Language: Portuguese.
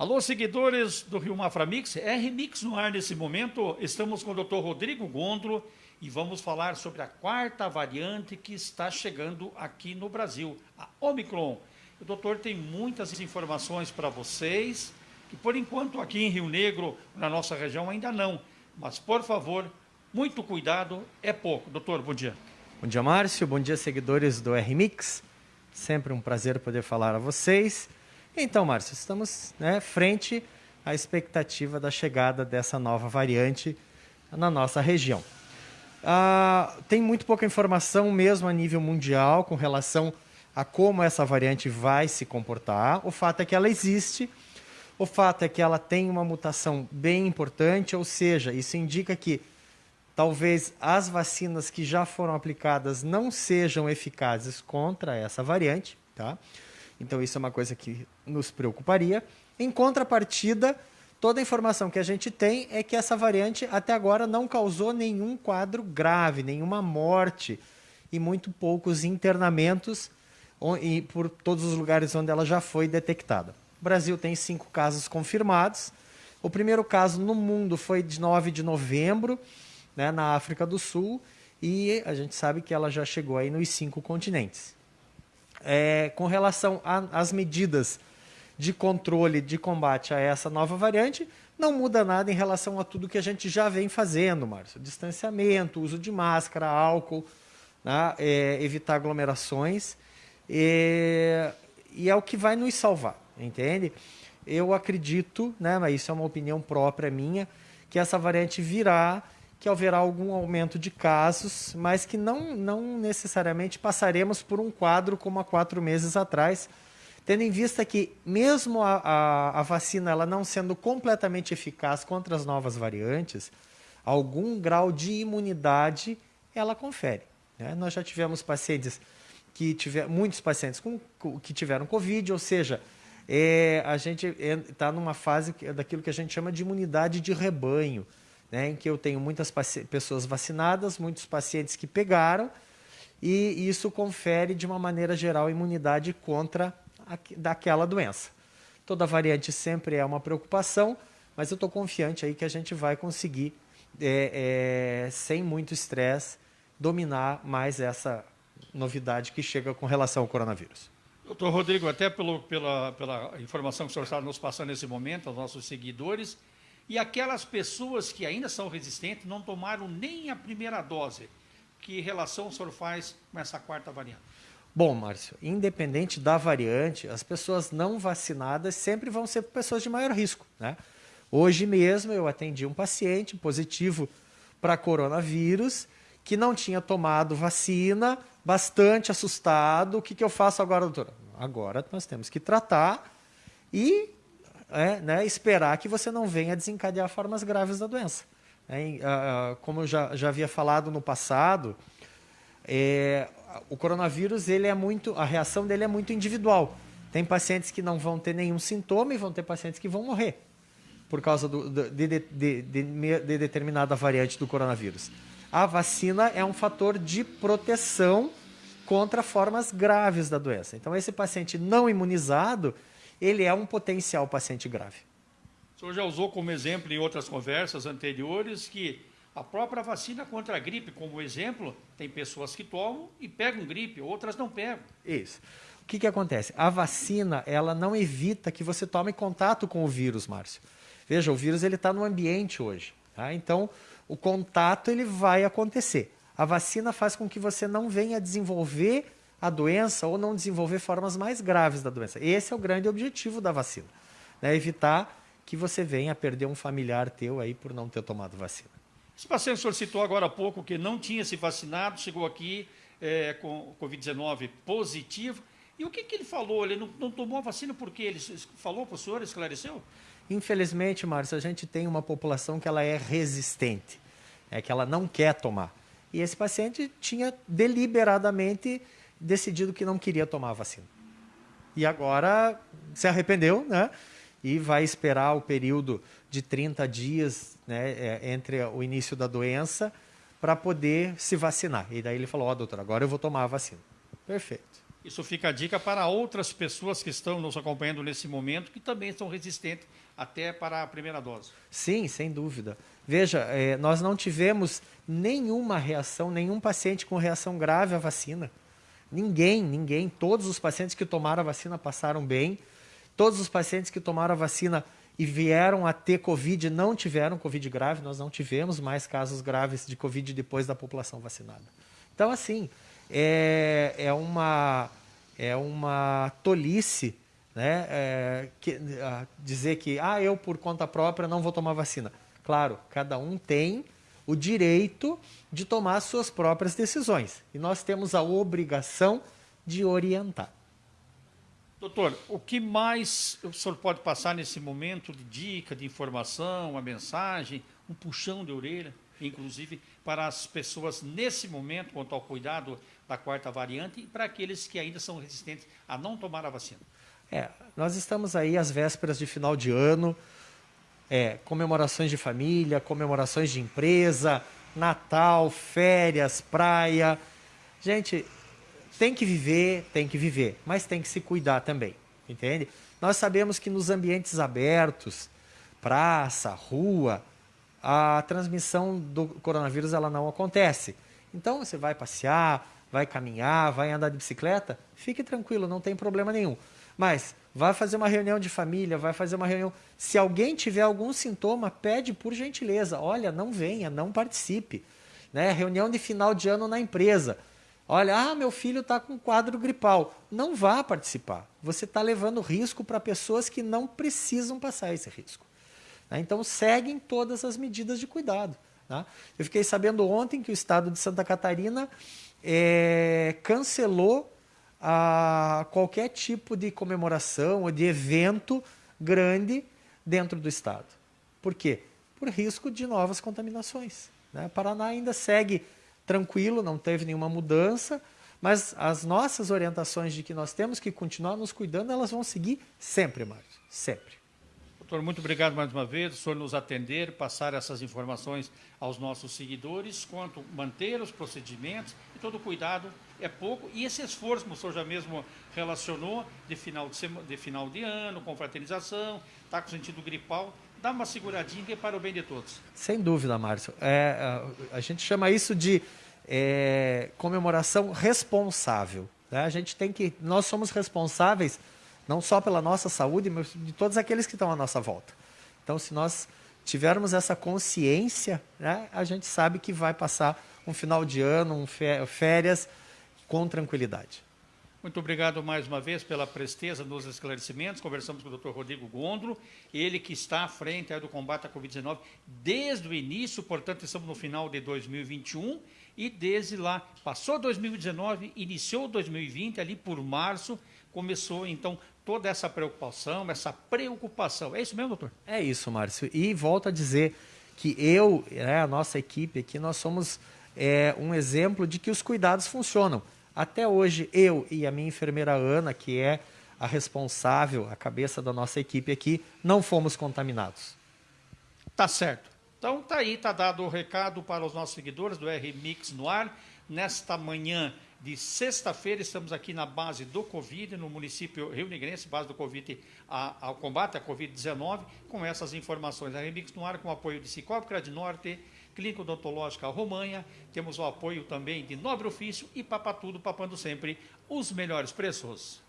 Alô, seguidores do Rio Maframix, R-Mix no ar nesse momento. Estamos com o Dr. Rodrigo Gondro e vamos falar sobre a quarta variante que está chegando aqui no Brasil, a Omicron. O doutor tem muitas informações para vocês, que por enquanto aqui em Rio Negro, na nossa região, ainda não. Mas, por favor, muito cuidado, é pouco. Doutor, bom dia. Bom dia, Márcio. Bom dia, seguidores do R-Mix. Sempre um prazer poder falar a vocês. Então, Márcio, estamos né, frente à expectativa da chegada dessa nova variante na nossa região. Ah, tem muito pouca informação mesmo a nível mundial com relação a como essa variante vai se comportar. O fato é que ela existe, o fato é que ela tem uma mutação bem importante, ou seja, isso indica que talvez as vacinas que já foram aplicadas não sejam eficazes contra essa variante, tá? Então, isso é uma coisa que nos preocuparia. Em contrapartida, toda a informação que a gente tem é que essa variante até agora não causou nenhum quadro grave, nenhuma morte e muito poucos internamentos por todos os lugares onde ela já foi detectada. O Brasil tem cinco casos confirmados. O primeiro caso no mundo foi de 9 de novembro, né, na África do Sul, e a gente sabe que ela já chegou aí nos cinco continentes é, com relação às medidas de controle, de combate a essa nova variante, não muda nada em relação a tudo que a gente já vem fazendo, Márcio. Distanciamento, uso de máscara, álcool, né? é, evitar aglomerações. E, e, é o que vai nos salvar, entende? Eu acredito, né, mas isso é uma opinião própria minha, que essa variante virá que haverá algum aumento de casos, mas que não, não necessariamente passaremos por um quadro como há quatro meses atrás, tendo em vista que mesmo a, a, a vacina ela não sendo completamente eficaz contra as novas variantes, algum grau de imunidade ela confere. Né? Nós já tivemos pacientes que tiver muitos pacientes com, que tiveram Covid, ou seja, é, a gente está numa fase daquilo que a gente chama de imunidade de rebanho né, em que eu tenho muitas pessoas vacinadas, muitos pacientes que pegaram, e isso confere, de uma maneira geral, imunidade contra a, daquela doença. Toda variante sempre é uma preocupação, mas eu estou confiante aí que a gente vai conseguir, é, é, sem muito estresse, dominar mais essa novidade que chega com relação ao coronavírus. Doutor Rodrigo, até pelo, pela, pela informação que o senhor está nos passando nesse momento, aos nossos seguidores, e aquelas pessoas que ainda são resistentes não tomaram nem a primeira dose. Que relação o senhor faz com essa quarta variante? Bom, Márcio, independente da variante, as pessoas não vacinadas sempre vão ser pessoas de maior risco. Né? Hoje mesmo eu atendi um paciente positivo para coronavírus que não tinha tomado vacina, bastante assustado. O que, que eu faço agora, doutora? Agora nós temos que tratar e é, né, esperar que você não venha desencadear formas graves da doença. É, como eu já, já havia falado no passado, é, o coronavírus ele é muito, a reação dele é muito individual. Tem pacientes que não vão ter nenhum sintoma e vão ter pacientes que vão morrer por causa do, de, de, de, de, determinada variante do coronavírus. A vacina é um fator de proteção contra formas graves da doença. Então, esse paciente não imunizado, ele é um potencial paciente grave. O senhor já usou como exemplo em outras conversas anteriores que a própria vacina contra a gripe, como exemplo, tem pessoas que tomam e pegam gripe, outras não pegam. Isso. O que, que acontece? A vacina, ela não evita que você tome contato com o vírus, Márcio. Veja, o vírus ele está no ambiente hoje. Tá? Então, o contato ele vai acontecer. A vacina faz com que você não venha desenvolver a doença ou não desenvolver formas mais graves da doença. Esse é o grande objetivo da vacina, né? evitar que você venha a perder um familiar teu aí por não ter tomado vacina. Esse paciente o senhor citou agora há pouco que não tinha se vacinado, chegou aqui é, com Covid-19 positivo. E o que, que ele falou? Ele não, não tomou a vacina porque ele falou para o senhor, esclareceu? Infelizmente, Márcio, a gente tem uma população que ela é resistente, é que ela não quer tomar. E esse paciente tinha deliberadamente decidido que não queria tomar a vacina. E agora se arrependeu, né? E vai esperar o período de 30 dias né, é, entre o início da doença para poder se vacinar. E daí ele falou: Ó, oh, doutor, agora eu vou tomar a vacina. Perfeito. Isso fica a dica para outras pessoas que estão nos acompanhando nesse momento, que também são resistentes até para a primeira dose. Sim, sem dúvida. Veja, é, nós não tivemos nenhuma reação, nenhum paciente com reação grave à vacina. Ninguém, ninguém. Todos os pacientes que tomaram a vacina passaram bem. Todos os pacientes que tomaram a vacina e vieram a ter Covid não tiveram Covid grave. Nós não tivemos mais casos graves de Covid depois da população vacinada. Então, assim, é, é, uma, é uma tolice né, é, que, dizer que ah, eu por conta própria não vou tomar vacina. Claro, cada um tem o direito de tomar suas próprias decisões e nós temos a obrigação de orientar. Doutor, o que mais o senhor pode passar nesse momento de dica, de informação, uma mensagem, um puxão de orelha, inclusive para as pessoas nesse momento quanto ao cuidado da quarta variante e para aqueles que ainda são resistentes a não tomar a vacina? É, nós estamos aí às vésperas de final de ano, é, comemorações de família, comemorações de empresa, Natal, férias, praia. Gente, tem que viver, tem que viver, mas tem que se cuidar também, entende? Nós sabemos que nos ambientes abertos, praça, rua, a transmissão do coronavírus ela não acontece. Então você vai passear, vai caminhar, vai andar de bicicleta, fique tranquilo, não tem problema nenhum. Mas vai fazer uma reunião de família, vai fazer uma reunião. Se alguém tiver algum sintoma, pede por gentileza, olha, não venha, não participe. Né? Reunião de final de ano na empresa. Olha, ah, meu filho está com quadro gripal. Não vá participar. Você está levando risco para pessoas que não precisam passar esse risco. Né? Então, seguem todas as medidas de cuidado. Tá? Eu fiquei sabendo ontem que o estado de Santa Catarina é, cancelou a qualquer tipo de comemoração ou de evento grande dentro do estado. Por quê? Por risco de novas contaminações. Né? Paraná ainda segue tranquilo, não teve nenhuma mudança, mas as nossas orientações de que nós temos que continuar nos cuidando, elas vão seguir sempre, Márcio, sempre. Doutor, muito obrigado mais uma vez, o senhor nos atender, passar essas informações aos nossos seguidores, quanto manter os procedimentos e todo o cuidado é pouco. E esse esforço, como o senhor já mesmo relacionou, de final de, sema, de, final de ano, com fraternização, está com sentido gripal, dá uma seguradinha que é para o bem de todos. Sem dúvida, Márcio. É, a gente chama isso de é, comemoração responsável. Né? A gente tem que. Nós somos responsáveis não só pela nossa saúde, mas de todos aqueles que estão à nossa volta. Então, se nós tivermos essa consciência, né, a gente sabe que vai passar um final de ano, um férias com tranquilidade. Muito obrigado mais uma vez pela presteza nos esclarecimentos. Conversamos com o Dr. Rodrigo Gondro, ele que está à frente do combate à Covid-19 desde o início, portanto, estamos no final de 2021 e desde lá, passou 2019, iniciou 2020, ali por março, começou então toda essa preocupação, essa preocupação. É isso mesmo, doutor? É isso, Márcio. E volto a dizer que eu, né, a nossa equipe aqui, nós somos é, um exemplo de que os cuidados funcionam. Até hoje, eu e a minha enfermeira Ana, que é a responsável, a cabeça da nossa equipe aqui, não fomos contaminados. Tá certo. Então tá aí, tá dado o recado para os nossos seguidores do R Mix no ar. Nesta manhã de sexta-feira, estamos aqui na base do Covid, no município Rio Negrense, base do Covid, a, ao combate à Covid-19, com essas informações. A Remix no ar com o apoio de Cicobi Norte, Clínica Odontológica Romanha, temos o apoio também de Nobre Ofício e Papatudo, papando sempre os melhores preços.